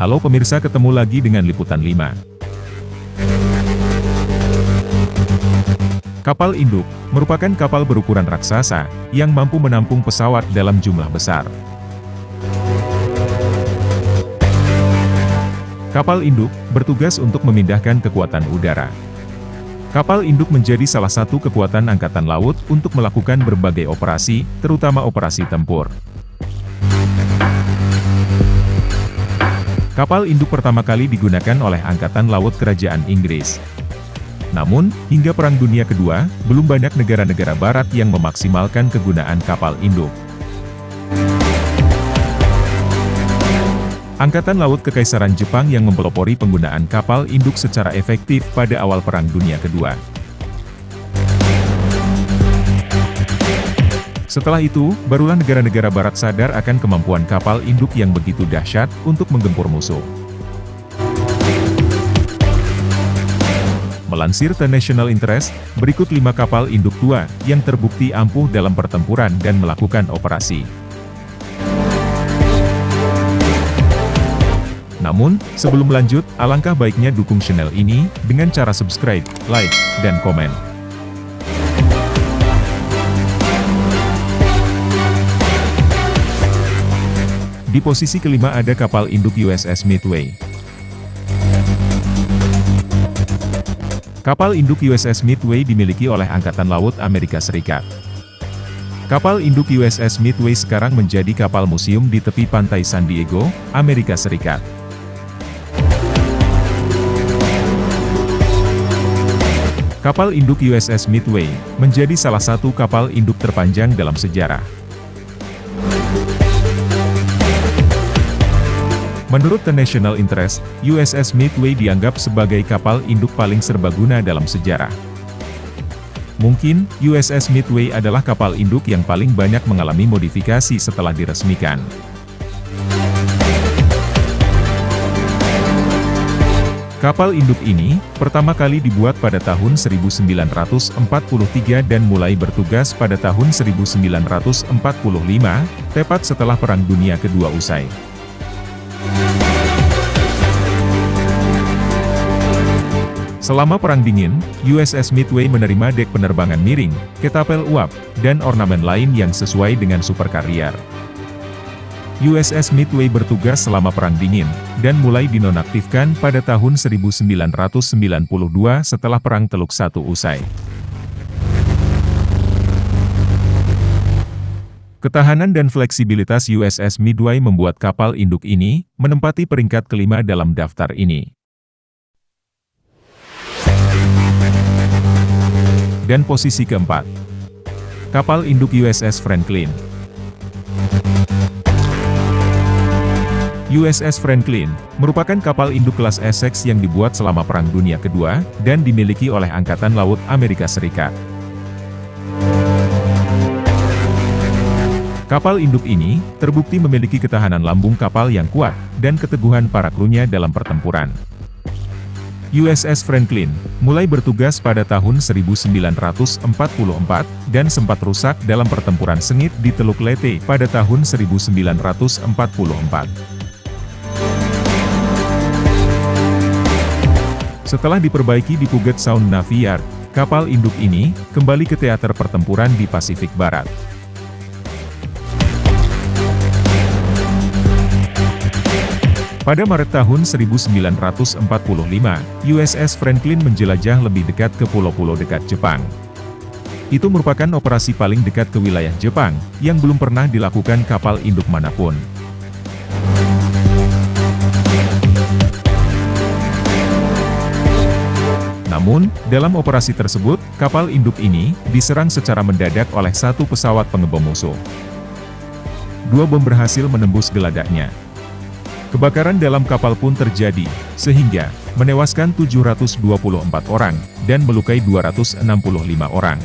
Halo pemirsa ketemu lagi dengan Liputan 5. Kapal induk, merupakan kapal berukuran raksasa, yang mampu menampung pesawat dalam jumlah besar. Kapal induk, bertugas untuk memindahkan kekuatan udara. Kapal induk menjadi salah satu kekuatan angkatan laut untuk melakukan berbagai operasi, terutama operasi tempur. Kapal induk pertama kali digunakan oleh Angkatan Laut Kerajaan Inggris. Namun, hingga Perang Dunia Kedua, belum banyak negara-negara barat yang memaksimalkan kegunaan kapal induk. Angkatan Laut Kekaisaran Jepang yang mempelopori penggunaan kapal induk secara efektif pada awal Perang Dunia Kedua. Setelah itu, barulah negara-negara barat sadar akan kemampuan kapal induk yang begitu dahsyat untuk menggempur musuh. Melansir The National Interest, berikut lima kapal induk tua yang terbukti ampuh dalam pertempuran dan melakukan operasi. Namun, sebelum lanjut, alangkah baiknya dukung channel ini, dengan cara subscribe, like, dan komen. Di posisi kelima ada kapal induk USS Midway. Kapal induk USS Midway dimiliki oleh Angkatan Laut Amerika Serikat. Kapal induk USS Midway sekarang menjadi kapal museum di tepi pantai San Diego, Amerika Serikat. Kapal induk USS Midway, menjadi salah satu kapal induk terpanjang dalam sejarah. Menurut The National Interest, USS Midway dianggap sebagai kapal induk paling serbaguna dalam sejarah. Mungkin, USS Midway adalah kapal induk yang paling banyak mengalami modifikasi setelah diresmikan. Kapal induk ini, pertama kali dibuat pada tahun 1943 dan mulai bertugas pada tahun 1945, tepat setelah Perang Dunia Kedua usai. Selama Perang Dingin, USS Midway menerima dek penerbangan miring, ketapel uap, dan ornamen lain yang sesuai dengan superkarrier. USS Midway bertugas selama Perang Dingin, dan mulai dinonaktifkan pada tahun 1992 setelah Perang Teluk Satu usai. Ketahanan dan fleksibilitas USS Midway membuat kapal induk ini, menempati peringkat kelima dalam daftar ini. Dan posisi keempat. Kapal induk USS Franklin. USS Franklin, merupakan kapal induk kelas Essex yang dibuat selama Perang Dunia Kedua, dan dimiliki oleh Angkatan Laut Amerika Serikat. Kapal induk ini, terbukti memiliki ketahanan lambung kapal yang kuat, dan keteguhan para krunya dalam pertempuran. USS Franklin, mulai bertugas pada tahun 1944, dan sempat rusak dalam pertempuran sengit di Teluk Leyte pada tahun 1944. Setelah diperbaiki di Puget Sound Navy Yard, kapal induk ini kembali ke teater pertempuran di Pasifik Barat. Pada Maret tahun 1945, USS Franklin menjelajah lebih dekat ke pulau-pulau dekat Jepang. Itu merupakan operasi paling dekat ke wilayah Jepang, yang belum pernah dilakukan kapal induk mana pun. Namun, dalam operasi tersebut, kapal induk ini diserang secara mendadak oleh satu pesawat pengebom musuh. Dua bom berhasil menembus geladaknya. Kebakaran dalam kapal pun terjadi, sehingga menewaskan 724 orang, dan melukai 265 orang.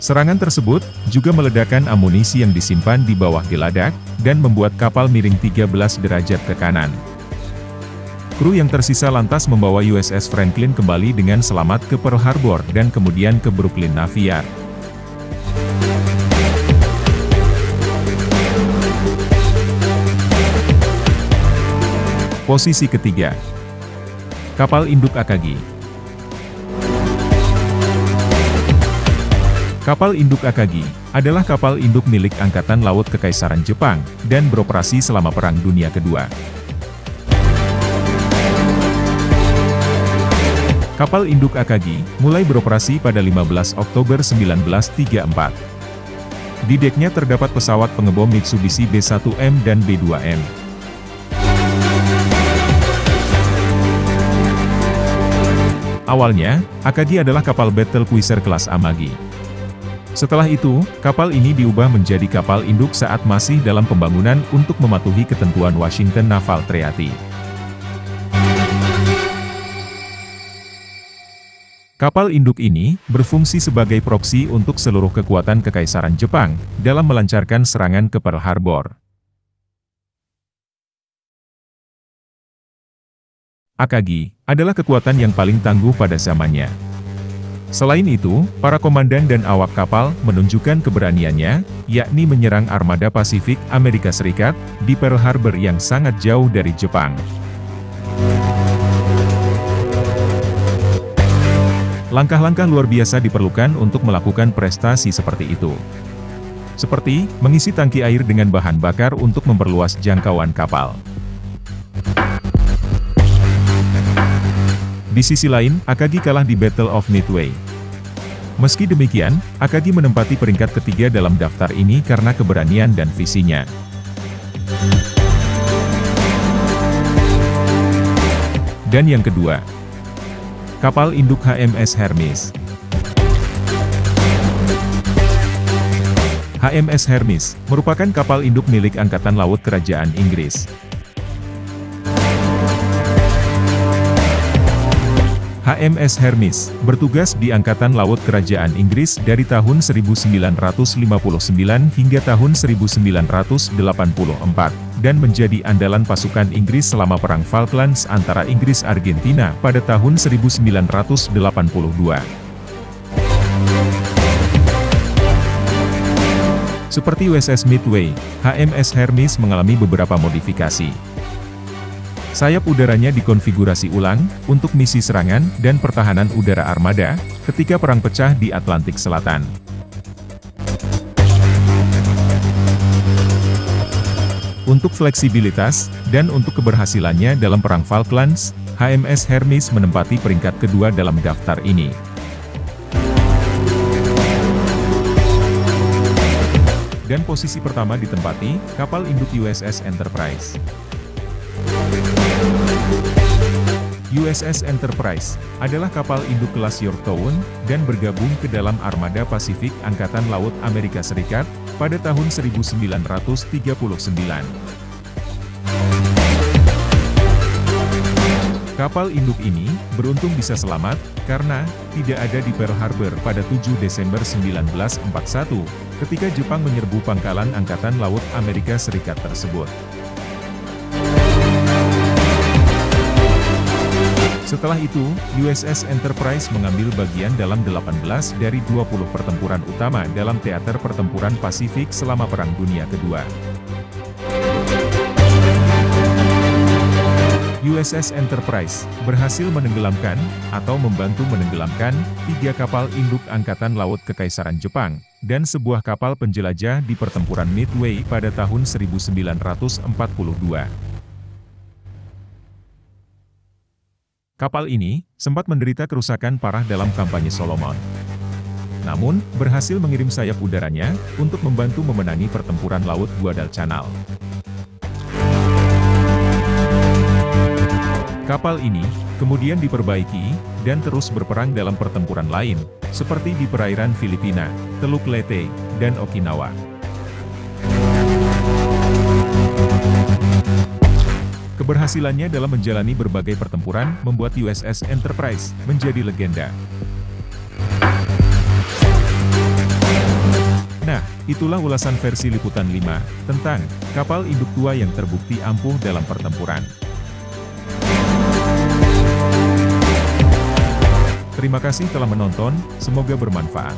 Serangan tersebut, juga meledakkan amunisi yang disimpan di bawah geladak, dan membuat kapal miring 13 derajat ke kanan. Kru yang tersisa lantas membawa USS Franklin kembali dengan selamat ke Pearl Harbor dan kemudian ke Brooklyn Navy Posisi ketiga. Kapal induk Akagi. Kapal induk Akagi adalah kapal induk milik Angkatan Laut Kekaisaran Jepang dan beroperasi selama Perang Dunia Kedua. Kapal induk Akagi mulai beroperasi pada 15 Oktober 1934. Di deknya terdapat pesawat pengebom Mitsubishi B-1M dan B-2M. Awalnya, Akagi adalah kapal battle cruiser kelas Amagi. Setelah itu, kapal ini diubah menjadi kapal induk saat masih dalam pembangunan untuk mematuhi ketentuan Washington Naval Treaty. Kapal induk ini berfungsi sebagai proksi untuk seluruh kekuatan Kekaisaran Jepang dalam melancarkan serangan ke Pearl Harbor. Akagi adalah kekuatan yang paling tangguh pada zamannya. Selain itu, para komandan dan awak kapal menunjukkan keberaniannya, yakni menyerang armada Pasifik Amerika Serikat di Pearl Harbor yang sangat jauh dari Jepang. Langkah-langkah luar biasa diperlukan untuk melakukan prestasi seperti itu. Seperti, mengisi tangki air dengan bahan bakar untuk memperluas jangkauan kapal. Di sisi lain, Akagi kalah di Battle of Midway. Meski demikian, Akagi menempati peringkat ketiga dalam daftar ini karena keberanian dan visinya. Dan yang kedua, kapal induk HMS Hermes. HMS Hermes merupakan kapal induk milik Angkatan Laut Kerajaan Inggris. HMS Hermes, bertugas di Angkatan Laut Kerajaan Inggris dari tahun 1959 hingga tahun 1984, dan menjadi andalan pasukan Inggris selama Perang Falklands antara Inggris-Argentina pada tahun 1982. Seperti USS Midway, HMS Hermes mengalami beberapa modifikasi. Sayap udaranya dikonfigurasi ulang, untuk misi serangan dan pertahanan udara armada, ketika perang pecah di Atlantik Selatan. Untuk fleksibilitas, dan untuk keberhasilannya dalam Perang Falklands, HMS Hermes menempati peringkat kedua dalam daftar ini. Dan posisi pertama ditempati, kapal induk USS Enterprise. USS Enterprise adalah kapal induk kelas Yorktown dan bergabung ke dalam armada Pasifik Angkatan Laut Amerika Serikat pada tahun 1939. Kapal induk ini beruntung bisa selamat karena tidak ada di Pearl Harbor pada 7 Desember 1941 ketika Jepang menyerbu pangkalan Angkatan Laut Amerika Serikat tersebut. Setelah itu, USS Enterprise mengambil bagian dalam 18 dari 20 pertempuran utama dalam teater pertempuran Pasifik selama Perang Dunia Kedua. USS Enterprise berhasil menenggelamkan, atau membantu menenggelamkan, tiga kapal induk Angkatan Laut Kekaisaran Jepang, dan sebuah kapal penjelajah di pertempuran Midway pada tahun 1942. Kapal ini, sempat menderita kerusakan parah dalam kampanye Solomon. Namun, berhasil mengirim sayap udaranya, untuk membantu memenangi pertempuran Laut Guadalcanal. Kapal ini, kemudian diperbaiki, dan terus berperang dalam pertempuran lain, seperti di perairan Filipina, Teluk Leyte, dan Okinawa. Keberhasilannya dalam menjalani berbagai pertempuran membuat USS Enterprise menjadi legenda. Nah, itulah ulasan versi Liputan 5 tentang kapal induk tua yang terbukti ampuh dalam pertempuran. Terima kasih telah menonton, semoga bermanfaat.